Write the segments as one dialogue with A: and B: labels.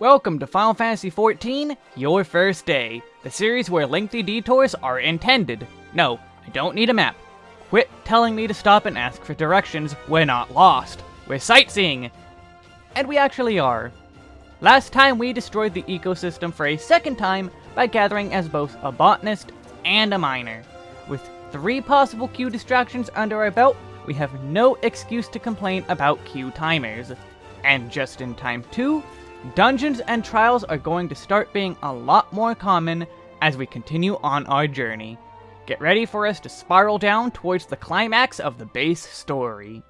A: Welcome to Final Fantasy XIV, Your First Day, the series where lengthy detours are intended. No, I don't need a map. Quit telling me to stop and ask for directions, we're not lost. We're sightseeing! And we actually are. Last time we destroyed the ecosystem for a second time by gathering as both a botanist and a miner. With three possible queue distractions under our belt, we have no excuse to complain about queue timers. And just in time too, Dungeons and trials are going to start being a lot more common as we continue on our journey. Get ready for us to spiral down towards the climax of the base story.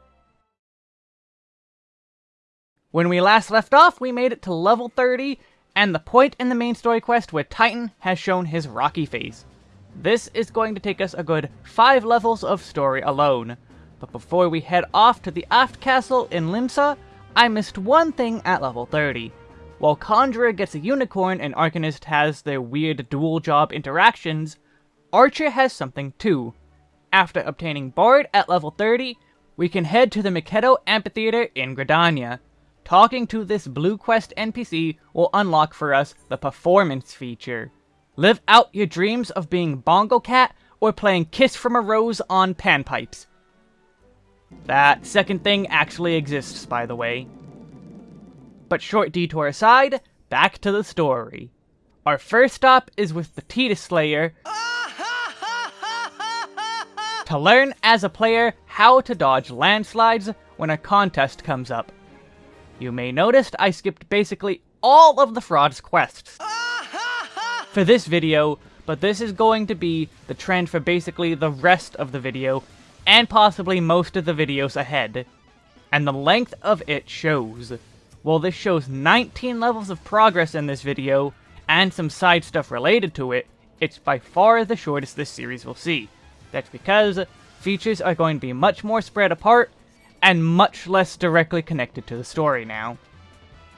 A: When we last left off, we made it to level 30, and the point in the main story quest where Titan has shown his rocky face. This is going to take us a good 5 levels of story alone. But before we head off to the Aft Castle in Limsa, I missed one thing at level 30. While Conjurer gets a unicorn and Arcanist has their weird dual job interactions, Archer has something too. After obtaining Bard at level 30, we can head to the Mih Khetto Amphitheater in Gridania. Talking to this Blue Quest NPC will unlock for us the Performance feature. Live out your dreams of being Bongo Cat or playing Kiss from a Rose on panpipes. That second thing actually exists, by the way. But short detour aside, back to the story. Our first stop is with the Tidus Slayer to learn as a player how to dodge landslides when a contest comes up. You may notice I skipped basically all of the fraud's quests for this video, but this is going to be the trend for basically the rest of the video, and possibly most of the videos ahead. And the length of it shows. Well, this shows 19 levels of progress in this video, and some side stuff related to it, it's by far the shortest this series will see. That's because features are going to be much more spread apart, and much less directly connected to the story now.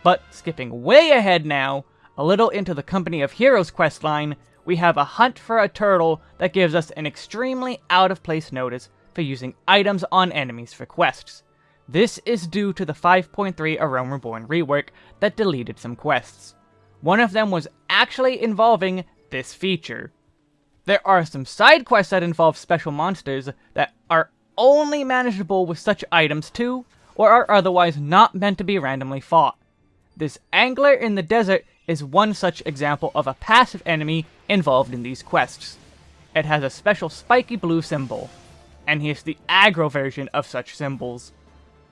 A: But skipping way ahead now, a little into the Company of Heroes questline, we have a hunt for a turtle that gives us an extremely out-of-place notice for using items on enemies for quests. This is due to the 5.3 A Realm Reborn rework that deleted some quests. One of them was actually involving this feature. There are some side quests that involve special monsters that are only manageable with such items too, or are otherwise not meant to be randomly fought. This Angler in the Desert is one such example of a passive enemy involved in these quests. It has a special spiky blue symbol, and he is the aggro version of such symbols.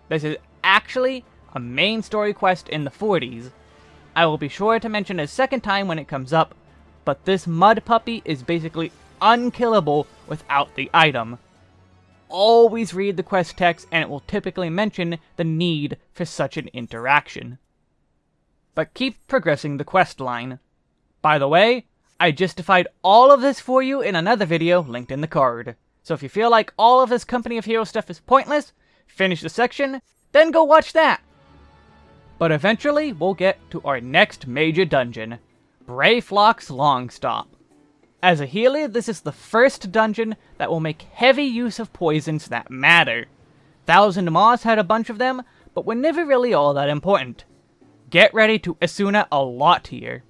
A: This is actually a main story quest in the 40s. I will be sure to mention a second time when it comes up, but this mud puppy is basically unkillable without the item. Always read the quest text and it will typically mention the need for such an interaction. But keep progressing the quest line. By the way, I justified all of this for you in another video linked in the card. So if you feel like all of this Company of Heroes stuff is pointless, finish the section, then go watch that. But eventually, we'll get to our next major dungeon, Brayflox's Long Stop. As a healer, this is the first dungeon that will make heavy use of poisons that matter. Thousand Maws had a bunch of them, but were never really all that important. Get ready to Esuna a lot here.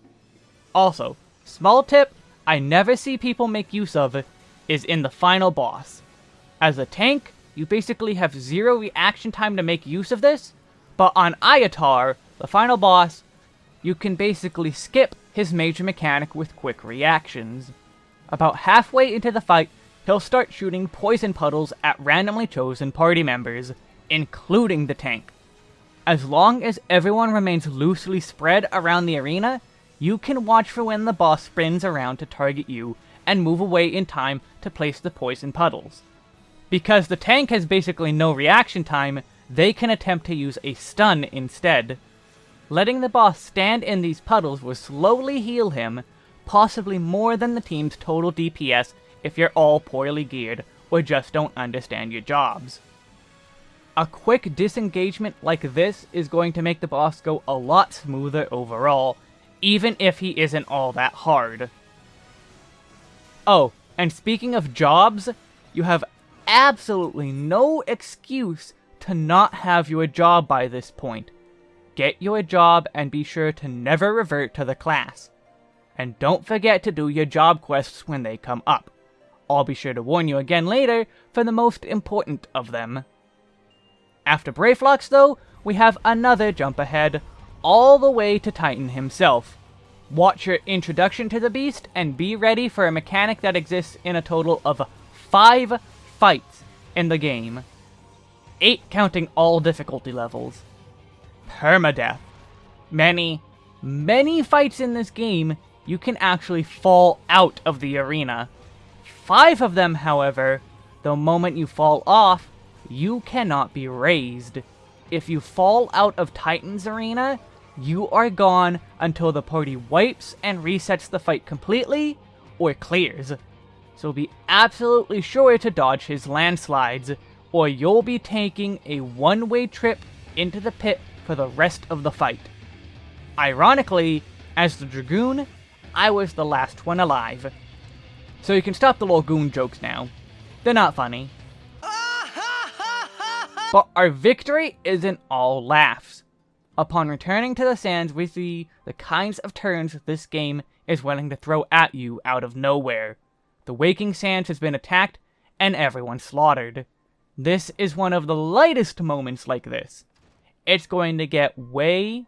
A: Also, small tip I never see people make use of is in the final boss. As a tank, you basically have zero reaction time to make use of this, but on Aiatar, the final boss, you can basically skip his major mechanic with quick reactions. About halfway into the fight, he'll start shooting poison puddles at randomly chosen party members, including the tank. As long as everyone remains loosely spread around the arena, you can watch for when the boss spins around to target you and move away in time to place the poison puddles. Because the tank has basically no reaction time, they can attempt to use a stun instead. Letting the boss stand in these puddles will slowly heal him, possibly more than the team's total DPS if you're all poorly geared or just don't understand your jobs. A quick disengagement like this is going to make the boss go a lot smoother overall, even if he isn't all that hard. Oh, and speaking of jobs, you have absolutely no excuse to not have your job by this point. get your job and be sure to never revert to the class. And don't forget to do your job quests when they come up. I'll be sure to warn you again later for the most important of them. After Brayflox though, we have another jump ahead, all the way to Titan himself. Watch your introduction to the beast and be ready for a mechanic that exists in a total of 5 fights in the game. 8 counting all difficulty levels. Permadeath. Many, many fights in this game, you can actually fall out of the arena. Five of them, however, the moment you fall off, you cannot be raised. If you fall out of Titan's arena, you are gone until the party wipes and resets the fight completely, or clears. So be absolutely sure to dodge his landslides, or you'll be taking a one-way trip into the pit for the rest of the fight. Ironically, as the Dragoon, I was the last one alive. So you can stop the little goon jokes now. They're not funny. but our victory isn't all laughs. Upon returning to the sands, we see the kinds of turns this game is willing to throw at you out of nowhere. The Waking Sands has been attacked, and everyone slaughtered. This is one of the lightest moments like this. It's going to get way,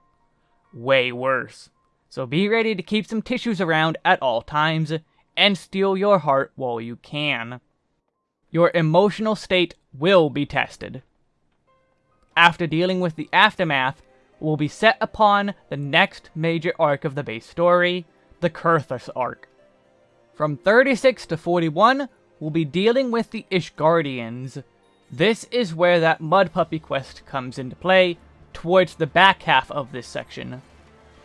A: way worse. So be ready to keep some tissues around at all times, and steel your heart while you can. Your emotional state will be tested. After dealing with the aftermath, will be set upon the next major arc of the base story, the Coerthas arc. From 36 to 41, we'll be dealing with the Ishgardians. This is where that Mud Puppy quest comes into play, towards the back half of this section.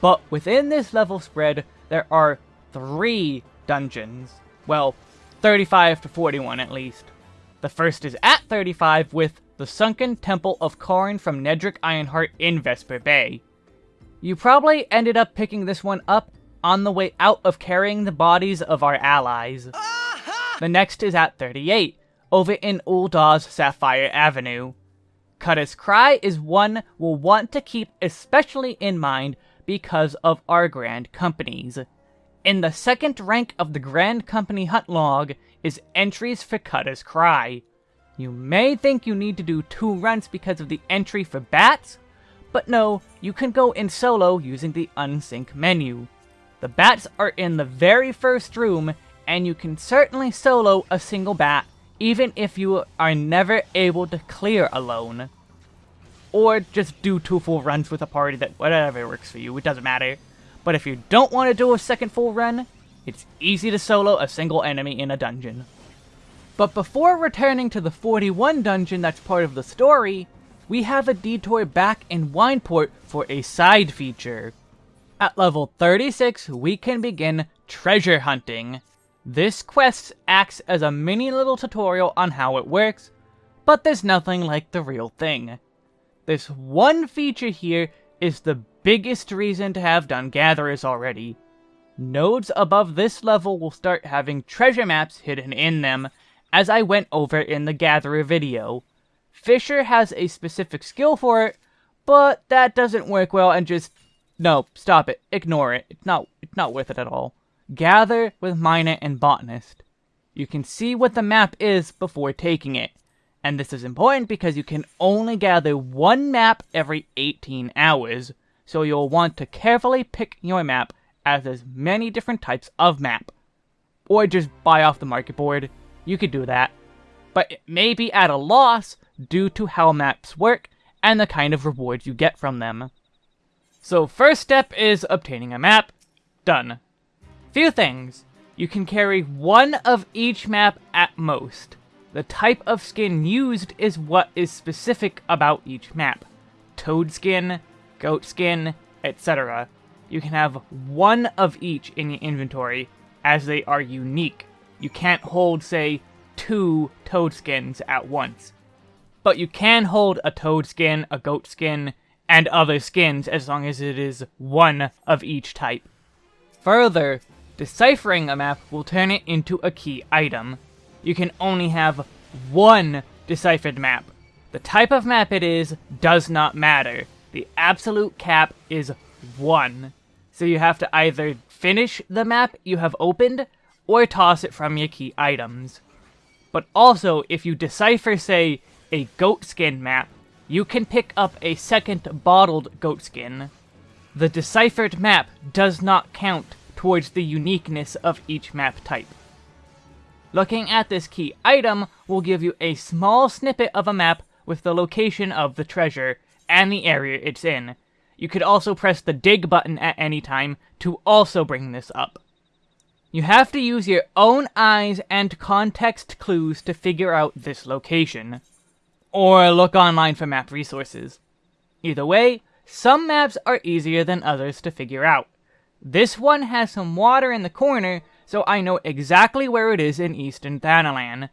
A: But within this level spread, there are three dungeons. Well, 35 to 41 at least. The first is at 35 with the Sunken Temple of Qarn from Nedrick Ironheart in Vesper Bay. You probably ended up picking this one up on the way out of carrying the bodies of our allies. The next is at 38, over in Ul'dah's Sapphire Avenue. Cutter's Cry is one we'll want to keep especially in mind because of our Grand Companies. In the second rank of the Grand Company hunt log is entries for Cutter's Cry. You may think you need to do two runs because of the entry for bats, but no, you can go in solo using the unsync menu. The bats are in the very first room, and you can certainly solo a single bat, even if you are never able to clear alone. Or just do two full runs with a party that whatever works for you, it doesn't matter. But if you don't want to do a second full run, it's easy to solo a single enemy in a dungeon. But before returning to the 41 dungeon that's part of the story, we have a detour back in Wineport for a side feature. At level 36, we can begin treasure hunting. This quest acts as a mini little tutorial on how it works, but there's nothing like the real thing. This one feature here is the biggest reason to have done Gatherers already. Nodes above this level will start having treasure maps hidden in them, as I went over in the Gatherer video. Fisher has a specific skill for it, but that doesn't work well and just... No, stop it. Ignore it. It's not, it's not worth it at all. Gather with Miner and Botanist. You can see what the map is before taking it. And this is important because you can only gather one map every 18 hours, so you'll want to carefully pick your map as there's many different types of map. Or just buy off the market board you could do that. But it may be at a loss due to how maps work and the kind of rewards you get from them. So first step is obtaining a map. Done. Few things. You can carry one of each map at most. The type of skin used is what is specific about each map. Toad skin, goat skin, etc. You can have one of each in your inventory, as they are unique you can't hold, say, two toad skins at once. But you can hold a toad skin, a goat skin, and other skins as long as it is one of each type. Further, deciphering a map will turn it into a key item. You can only have one deciphered map. The type of map it is does not matter, the absolute cap is 1. So you have to either finish the map you have opened, or toss it from your key items. But also, if you decipher, say, a goat skin map, you can pick up a second bottled goat skin. The deciphered map does not count towards the uniqueness of each map type. Looking at this key item will give you a small snippet of a map with the location of the treasure and the area it's in. You could also press the dig button at any time to also bring this up. You have to use your own eyes and context clues to figure out this location. Or look online for map resources. Either way, some maps are easier than others to figure out. This one has some water in the corner, so I know exactly where it is in Eastern Thanalan.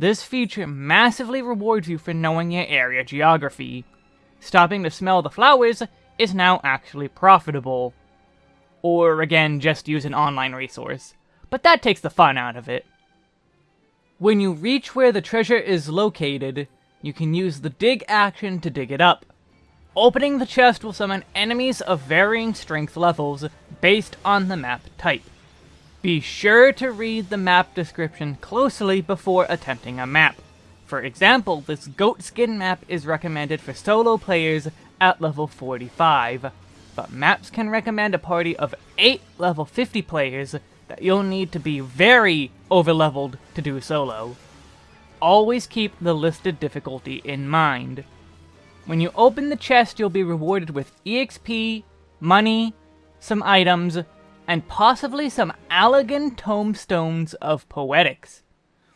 A: This feature massively rewards you for knowing your area geography. Stopping to smell the flowers is now actually profitable. Or again, just use an online resource. But that takes the fun out of it. When you reach where the treasure is located, you can use the dig action to dig it up. Opening the chest will summon enemies of varying strength levels based on the map type. Be sure to read the map description closely before attempting a map. For example, this goat skin map is recommended for solo players at level 45, but maps can recommend a party of 8 level 50 players that you'll need to be very overleveled to do solo. Always keep the listed difficulty in mind. When you open the chest, you'll be rewarded with EXP, money, some items, and possibly some Allagan tomestones of poetics.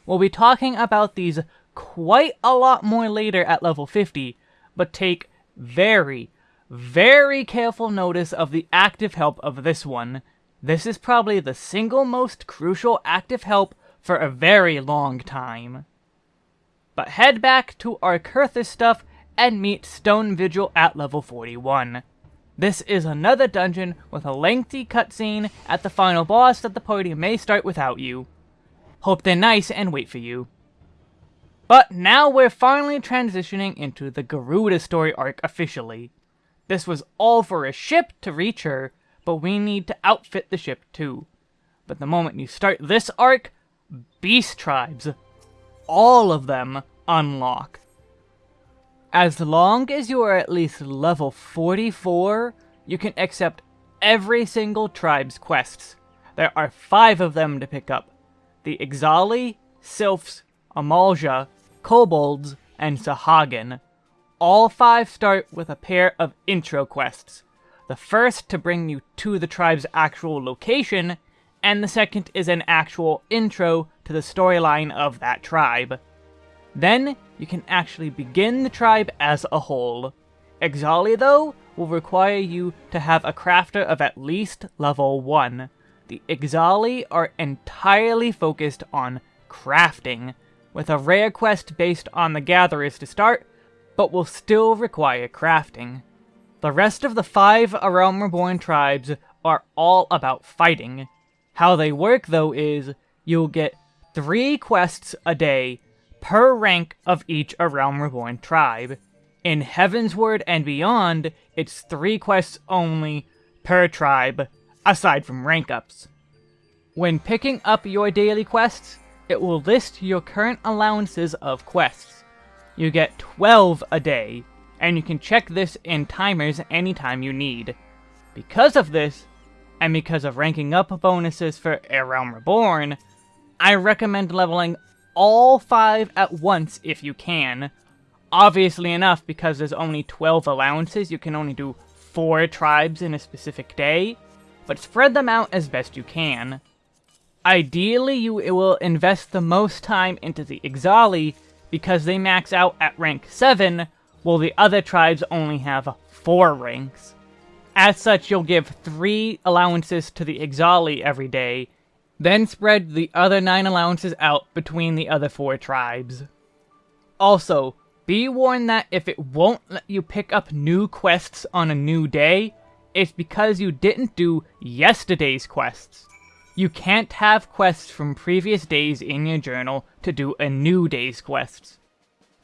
A: We'll be talking about these quite a lot more later at level 50, but take very, very careful notice of the active help of this one. This is probably the single most crucial active help for a very long time. But head back to our Coerthas stuff and meet Stone Vigil at level 41. This is another dungeon with a lengthy cutscene at the final boss that the party may start without you. Hope they're nice and wait for you. But now we're finally transitioning into the Garuda story arc officially. This was all for a ship to reach her, but we need to outfit the ship too. But the moment you start this arc, beast tribes, all of them, unlock. As long as you are at least level 44, you can accept every single tribe's quests. There are five of them to pick up. The Ixali, Sylphs, Amalj'aa, Kobolds, and Sahagin. All five start with a pair of intro quests. The first to bring you to the tribe's actual location, and the second is an actual intro to the storyline of that tribe. Then, you can actually begin the tribe as a whole. Ixali, though, will require you to have a crafter of at least level 1. The Ixali are entirely focused on crafting, with a rare quest based on the Gatherers to start, but will still require crafting. The rest of the five Realm Reborn tribes are all about fighting. How they work, though, is you'll get three quests a day per rank of each A Realm Reborn tribe. In Heavensward and beyond, it's three quests only per tribe, aside from rank ups. When picking up your daily quests, it will list your current allowances of quests. You get 12 a day, and you can check this in timers anytime you need. Because of this, and because of ranking up bonuses for A Realm Reborn, I recommend leveling all five at once if you can. Obviously enough, because there's only 12 allowances, you can only do 4 tribes in a specific day, but spread them out as best you can. Ideally, you will invest the most time into the Ixali, because they max out at rank 7, while the other tribes only have 4 ranks. As such, you'll give 3 allowances to the Ixali every day, then spread the other 9 allowances out between the other 4 tribes. Also, be warned that if it won't let you pick up new quests on a new day, it's because you didn't do yesterday's quests. You can't have quests from previous days in your journal to do a new day's quests.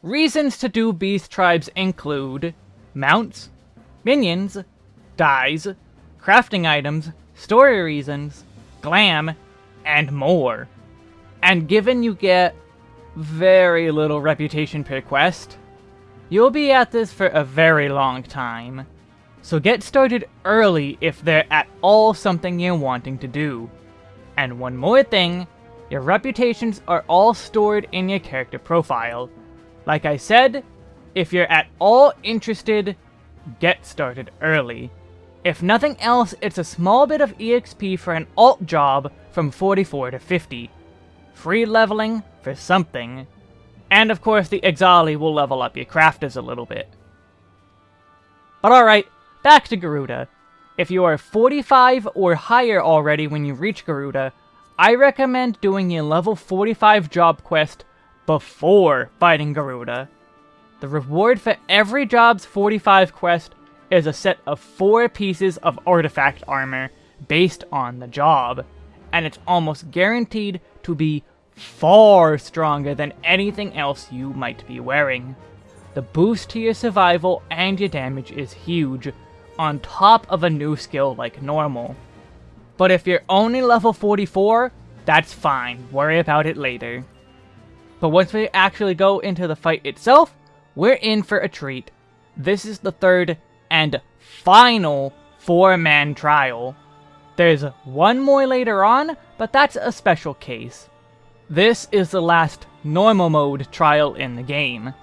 A: Reasons to do Beast Tribes include mounts, minions, dyes, crafting items, story reasons, glam, and more. And given you get very little reputation per quest, you'll be at this for a very long time. So get started early if they're at all something you're wanting to do. And one more thing, your reputations are all stored in your character profile. Like I said, if you're at all interested, get started early. If nothing else, it's a small bit of EXP for an alt job from 44 to 50. Free leveling for something. And of course the Ixali will level up your crafters a little bit. But alright, back to Garuda. If you are 45 or higher already when you reach Garuda, I recommend doing your level 45 job quest before fighting Garuda. The reward for every job's 45 quest is a set of 4 pieces of artifact armor based on the job, and it's almost guaranteed to be far stronger than anything else you might be wearing. The boost to your survival and your damage is huge, on top of a new skill like normal. But if you're only level 44, that's fine, worry about it later. But once we actually go into the fight itself, we're in for a treat. This is the third and final four-man trial. There's one more later on, but that's a special case. This is the last normal mode trial in the game,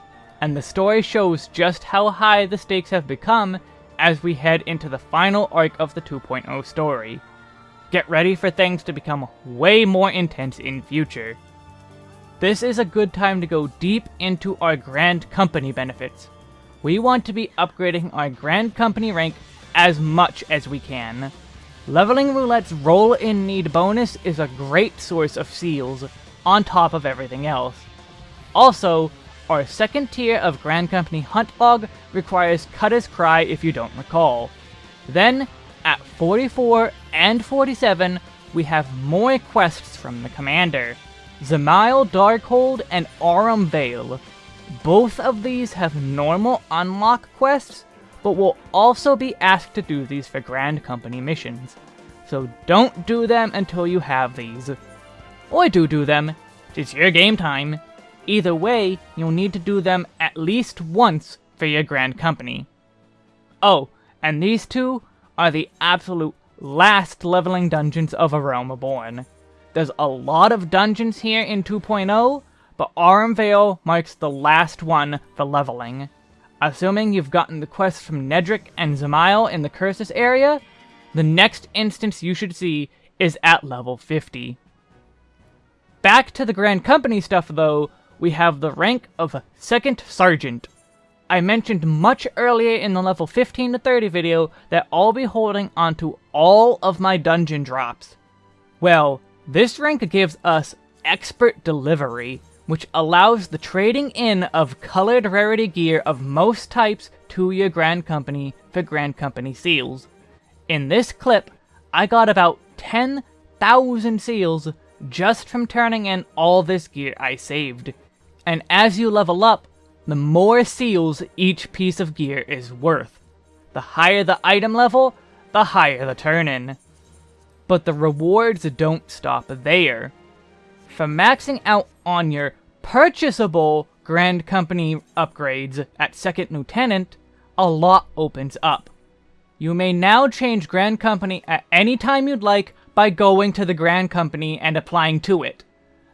A: and the story shows just how high the stakes have become as we head into the final arc of the 2.0 story. Get ready for things to become way more intense in future. This is a good time to go deep into our Grand Company benefits. We want to be upgrading our Grand Company rank as much as we can. Leveling Roulette's roll-in need bonus is a great source of seals, on top of everything else. Also, our second tier of Grand Company Hunt Log requires Cutter's Cry if you don't recall. Then, at 44 and 47, we have more quests from the Commander. Dzemael Darkhold and Aurum Vale. Both of these have normal unlock quests, but will also be asked to do these for Grand Company missions. So don't do them until you have these. Or do do them. It's your game time. Either way, you'll need to do them at least once for your Grand Company. Oh, and these two are the absolute last leveling dungeons of A Realm Reborn. There's a lot of dungeons here in 2.0, but Aurum marks the last one for leveling. Assuming you've gotten the quests from Nedrick and Dzemael in the Coerthas area, the next instance you should see is at level 50. Back to the Grand Company stuff though, we have the rank of Second Sergeant. I mentioned much earlier in the level 15 to 30 video that I'll be holding onto all of my dungeon drops. Well, this rank gives us Expert Delivery, which allows the trading in of colored rarity gear of most types to your Grand Company for Grand Company seals. In this clip, I got about 10,000 seals just from turning in all this gear I saved. And as you level up, the more seals each piece of gear is worth. The higher the item level, the higher the turn-in. But the rewards don't stop there. For maxing out on your purchasable Grand Company upgrades at Second Lieutenant, a lot opens up. You may now change Grand Company at any time you'd like by going to the Grand Company and applying to it.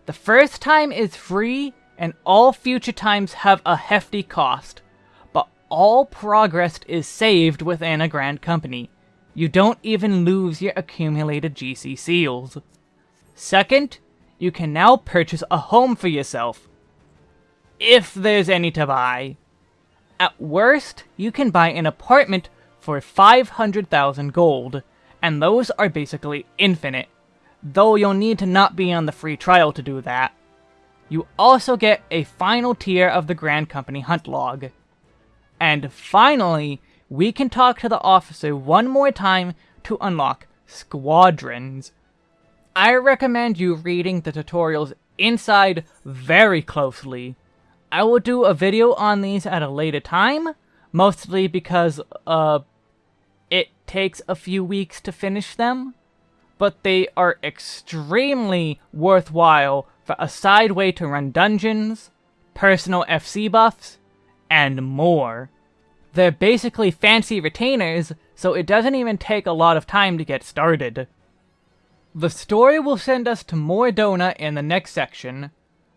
A: The first time is free, and all future times have a hefty cost, but all progress is saved within a Grand Company. You don't even lose your accumulated GC seals. Second, you can now purchase a home for yourself. If there's any to buy. At worst, you can buy an apartment for 500,000 gold, and those are basically infinite, though you'll need to not be on the free trial to do that. You also get a final tier of the Grand Company Hunt Log. And finally, we can talk to the officer one more time to unlock Squadrons. I recommend you reading the tutorials inside very closely. I will do a video on these at a later time, mostly because, uh, it takes a few weeks to finish them, but they are extremely worthwhile for a side way to run dungeons, personal FC buffs, and more. They're basically fancy retainers, so it doesn't even take a lot of time to get started. The story will send us to Mor Dhona in the next section.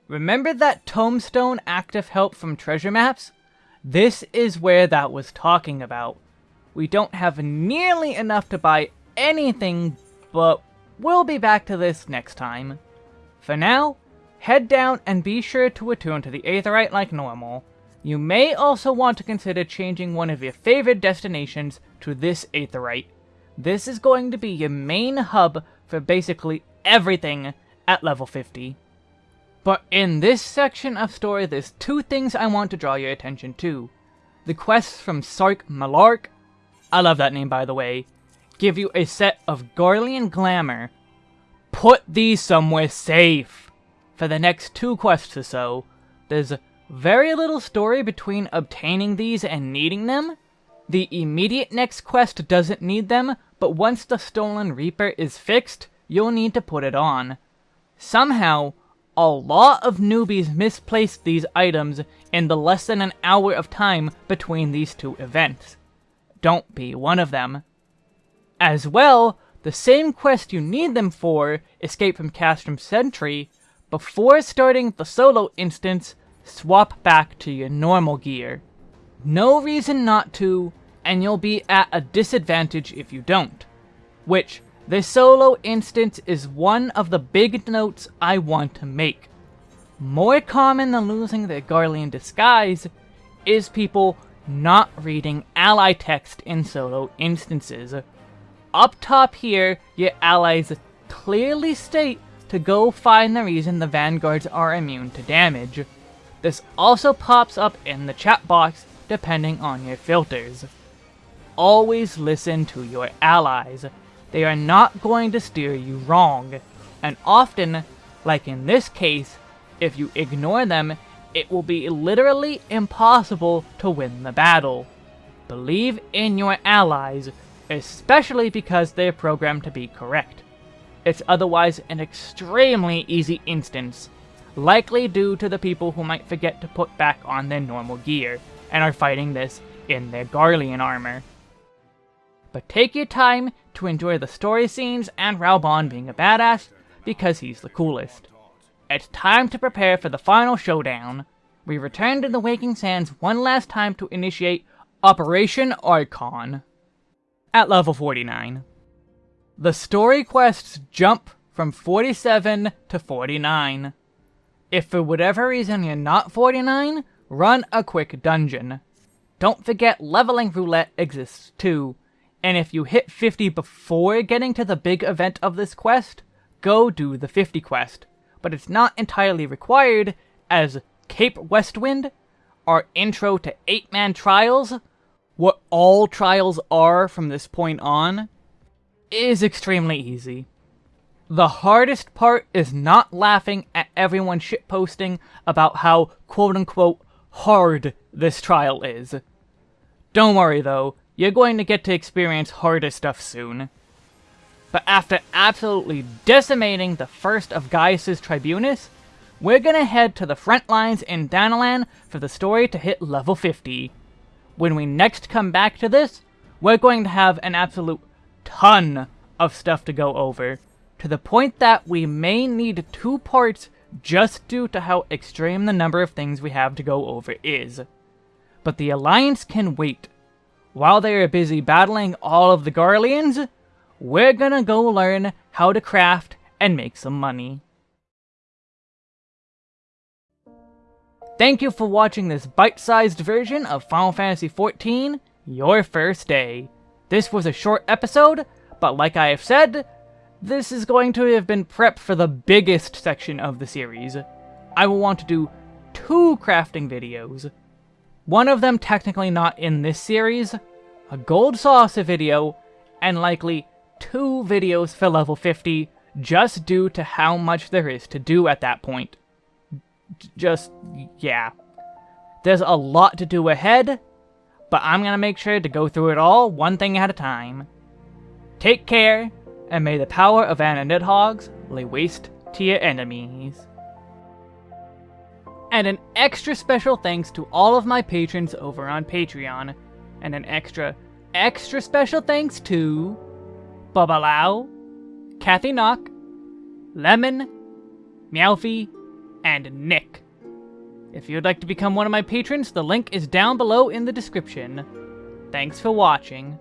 A: Remember that tomestone active help from treasure maps? This is where that was talking about. We don't have nearly enough to buy anything, but we'll be back to this next time. For now, head down and be sure to attune to the Aetheryte like normal. You may also want to consider changing one of your favorite destinations to this Aetheryte. This is going to be your main hub for basically everything at level 50. But in this section of story, there's two things I want to draw your attention to. The quests from Sark Malark, I love that name by the way, give you a set of Garlean Glamour. Put these somewhere safe! For the next two quests or so, there's very little story between obtaining these and needing them. The immediate next quest doesn't need them, but once the Stolen Reaper is fixed, you'll need to put it on. Somehow, a lot of newbies misplaced these items in the less than an hour of time between these two events. Don't be one of them. As well, the same quest you need them for, Escape from Castrum Centri, before starting the solo instance, swap back to your normal gear. No reason not to, and you'll be at a disadvantage if you don't. Which, this solo instance is one of the big notes I want to make. More common than losing their Garlean disguise is people not reading ally text in solo instances. Up top here, your allies clearly state to go find the reason the vanguards are immune to damage. This also pops up in the chat box depending on your filters always listen to your allies. They are not going to steer you wrong. And often, like in this case, if you ignore them, it will be literally impossible to win the battle. Believe in your allies, especially because they're programmed to be correct. It's otherwise an extremely easy instance, likely due to the people who might forget to put back on their normal gear, and are fighting this in their Garlean armor but take your time to enjoy the story scenes and Raubahn being a badass, because he's the coolest. It's time to prepare for the final showdown. We return to the Waking Sands one last time to initiate Operation Archon at level 49. The story quests jump from 47 to 49. If for whatever reason you're not 49, run a quick dungeon. Don't forget leveling roulette exists too, and if you hit 50 before getting to the big event of this quest, go do the 50 quest. But it's not entirely required, as Cape Westwind, our intro to 8-man trials, what all trials are from this point on, is extremely easy. The hardest part is not laughing at everyone shitposting about how quote-unquote hard this trial is. Don't worry though, you're going to get to experience harder stuff soon. But after absolutely decimating the first of Gaius's Tribunus, we're gonna head to the front lines in Thanalan for the story to hit level 50. When we next come back to this, we're going to have an absolute ton of stuff to go over, to the point that we may need two parts just due to how extreme the number of things we have to go over is. But the Alliance can wait, while they are busy battling all of the Garleans, we're gonna go learn how to craft and make some money. Thank you for watching this bite-sized version of Final Fantasy XIV, Your First Day. This was a short episode, but like I have said, this is going to have been prep for the biggest section of the series. I will want to do two crafting videos. One of them technically not in this series, a gold saucer video, and likely two videos for level 50, just due to how much there is to do at that point. Just, yeah. There's a lot to do ahead, but I'm gonna make sure to go through it all one thing at a time. Take care, and may the power of Anna Nidhogg's lay waste to your enemies. And an extra special thanks to all of my patrons over on Patreon, and an extra, extra special thanks to Bubba Lau, Kathy Knock, Lemon, Meowfie, and Nick. If you'd like to become one of my patrons, the link is down below in the description. Thanks for watching.